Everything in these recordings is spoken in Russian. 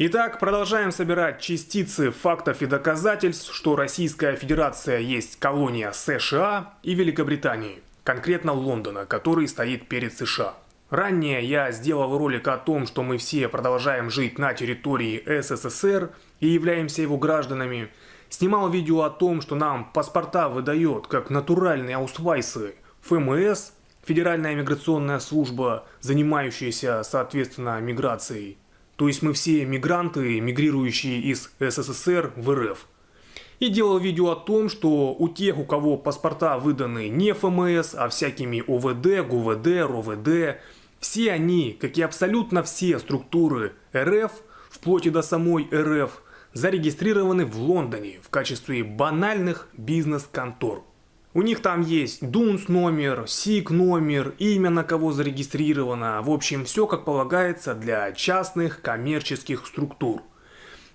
Итак, продолжаем собирать частицы фактов и доказательств, что Российская Федерация есть колония США и Великобритании, конкретно Лондона, который стоит перед США. Ранее я сделал ролик о том, что мы все продолжаем жить на территории СССР и являемся его гражданами. Снимал видео о том, что нам паспорта выдает как натуральные аусвайсы ФМС, Федеральная миграционная служба, занимающаяся, соответственно, миграцией. То есть мы все мигранты, мигрирующие из СССР в РФ. И делал видео о том, что у тех, у кого паспорта выданы не ФМС, а всякими ОВД, ГУВД, РОВД, все они, как и абсолютно все структуры РФ, вплоть и до самой РФ, зарегистрированы в Лондоне в качестве банальных бизнес-контор. У них там есть Дунс номер, СИК номер, имя на кого зарегистрировано, в общем все как полагается для частных коммерческих структур.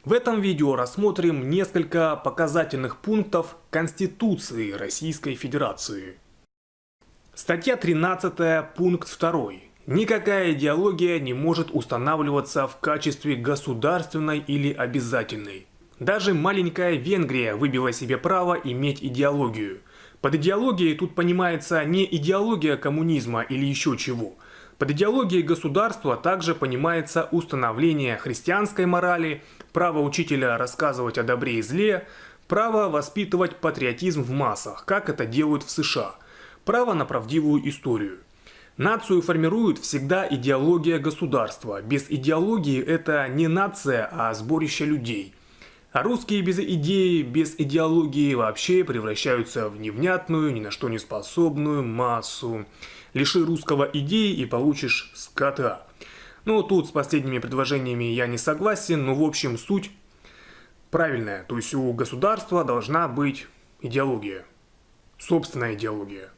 В этом видео рассмотрим несколько показательных пунктов Конституции Российской Федерации. Статья 13, пункт 2. Никакая идеология не может устанавливаться в качестве государственной или обязательной. Даже маленькая Венгрия выбила себе право иметь идеологию – под идеологией тут понимается не идеология коммунизма или еще чего. Под идеологией государства также понимается установление христианской морали, право учителя рассказывать о добре и зле, право воспитывать патриотизм в массах, как это делают в США, право на правдивую историю. Нацию формирует всегда идеология государства. Без идеологии это не нация, а сборище людей – а русские без идеи, без идеологии вообще превращаются в невнятную, ни на что не способную массу. Лиши русского идеи и получишь скота. Ну, тут с последними предложениями я не согласен, но в общем суть правильная. То есть у государства должна быть идеология. Собственная идеология.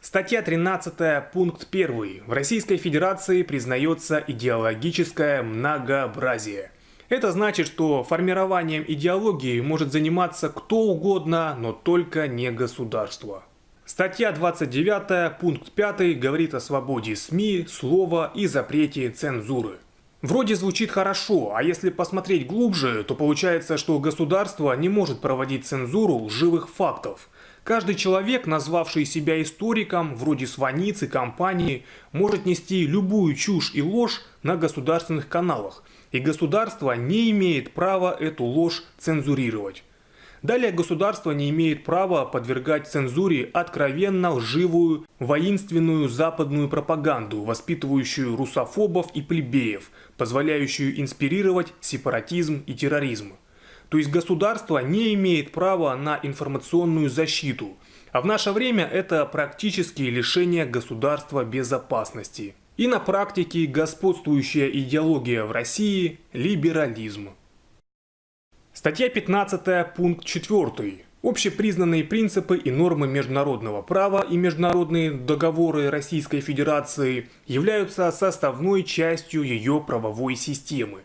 Статья 13, пункт 1. В Российской Федерации признается идеологическое многообразие. Это значит, что формированием идеологии может заниматься кто угодно, но только не государство. Статья 29, пункт 5 говорит о свободе СМИ, слова и запрете цензуры. Вроде звучит хорошо, а если посмотреть глубже, то получается, что государство не может проводить цензуру лживых фактов. Каждый человек, назвавший себя историком, вроде Сваницы, компании, может нести любую чушь и ложь на государственных каналах – и государство не имеет права эту ложь цензурировать. Далее государство не имеет права подвергать цензуре откровенно лживую, воинственную западную пропаганду, воспитывающую русофобов и плебеев, позволяющую инспирировать сепаратизм и терроризм. То есть государство не имеет права на информационную защиту, а в наше время это практически лишение государства безопасности. И на практике господствующая идеология в России – либерализм. Статья 15, пункт 4. Общепризнанные принципы и нормы международного права и международные договоры Российской Федерации являются составной частью ее правовой системы.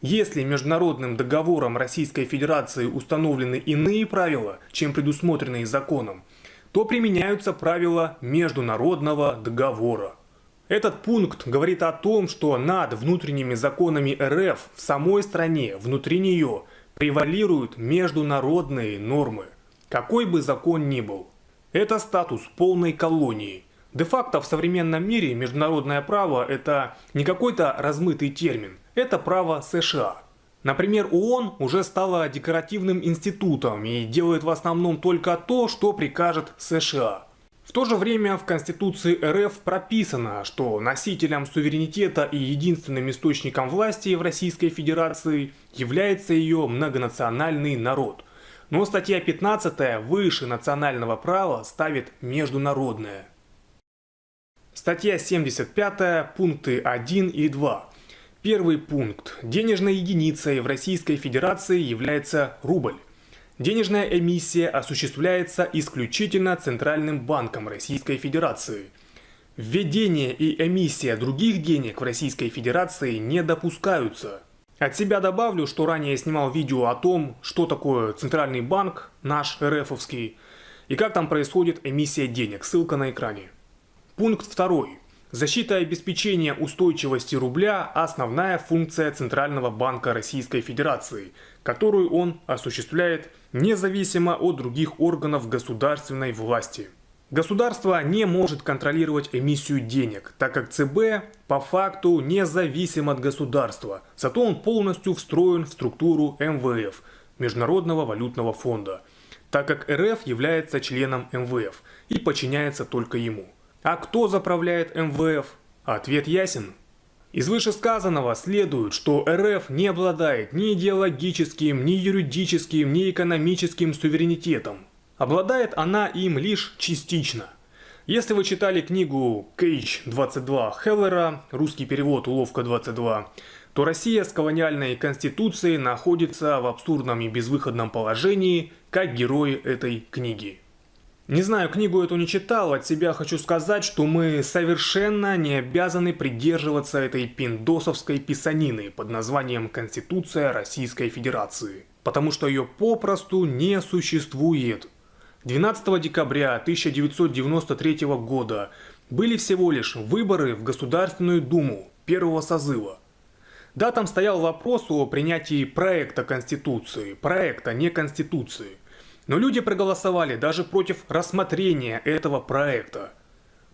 Если международным договором Российской Федерации установлены иные правила, чем предусмотренные законом, то применяются правила международного договора. Этот пункт говорит о том, что над внутренними законами РФ в самой стране, внутри нее, превалируют международные нормы. Какой бы закон ни был. Это статус полной колонии. Де-факто в современном мире международное право – это не какой-то размытый термин, это право США. Например, ООН уже стала декоративным институтом и делает в основном только то, что прикажет США – в то же время в Конституции РФ прописано, что носителем суверенитета и единственным источником власти в Российской Федерации является ее многонациональный народ. Но статья 15 выше национального права ставит международное. Статья 75, пункты 1 и 2. Первый пункт. Денежной единицей в Российской Федерации является рубль. Денежная эмиссия осуществляется исключительно Центральным банком Российской Федерации. Введение и эмиссия других денег в Российской Федерации не допускаются. От себя добавлю, что ранее снимал видео о том, что такое Центральный банк, наш РФовский, и как там происходит эмиссия денег. Ссылка на экране. Пункт второй. Защита и обеспечение устойчивости рубля – основная функция Центрального банка Российской Федерации, которую он осуществляет независимо от других органов государственной власти. Государство не может контролировать эмиссию денег, так как ЦБ по факту независим от государства, зато он полностью встроен в структуру МВФ – Международного валютного фонда, так как РФ является членом МВФ и подчиняется только ему. А кто заправляет МВФ? Ответ ясен. Из вышесказанного следует, что РФ не обладает ни идеологическим, ни юридическим, ни экономическим суверенитетом. Обладает она им лишь частично. Если вы читали книгу Кейдж 22 Хеллера, русский перевод Уловка 22, то Россия с колониальной конституцией находится в абсурдном и безвыходном положении, как герои этой книги. Не знаю, книгу эту не читал, от себя хочу сказать, что мы совершенно не обязаны придерживаться этой пиндосовской писанины под названием «Конституция Российской Федерации», потому что ее попросту не существует. 12 декабря 1993 года были всего лишь выборы в Государственную Думу первого созыва. Да, там стоял вопрос о принятии проекта Конституции, проекта, не Конституции – но люди проголосовали даже против рассмотрения этого проекта.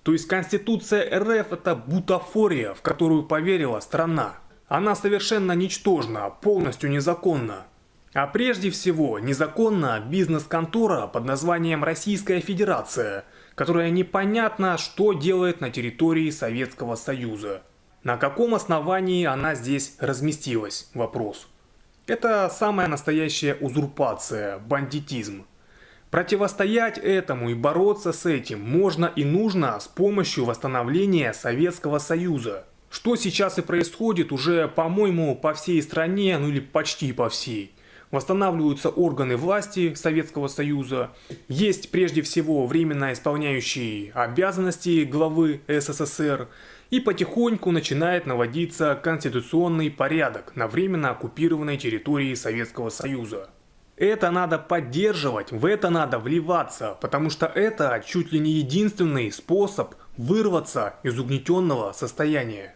То есть Конституция РФ это бутафория, в которую поверила страна. Она совершенно ничтожна, полностью незаконна. А прежде всего, незаконна бизнес-контора под названием Российская Федерация, которая непонятно, что делает на территории Советского Союза. На каком основании она здесь разместилась? Вопрос. Это самая настоящая узурпация, бандитизм. Противостоять этому и бороться с этим можно и нужно с помощью восстановления Советского Союза. Что сейчас и происходит уже, по-моему, по всей стране, ну или почти по всей. Восстанавливаются органы власти Советского Союза. Есть прежде всего временно исполняющий обязанности главы СССР – и потихоньку начинает наводиться конституционный порядок на временно оккупированной территории Советского Союза. Это надо поддерживать, в это надо вливаться, потому что это чуть ли не единственный способ вырваться из угнетенного состояния.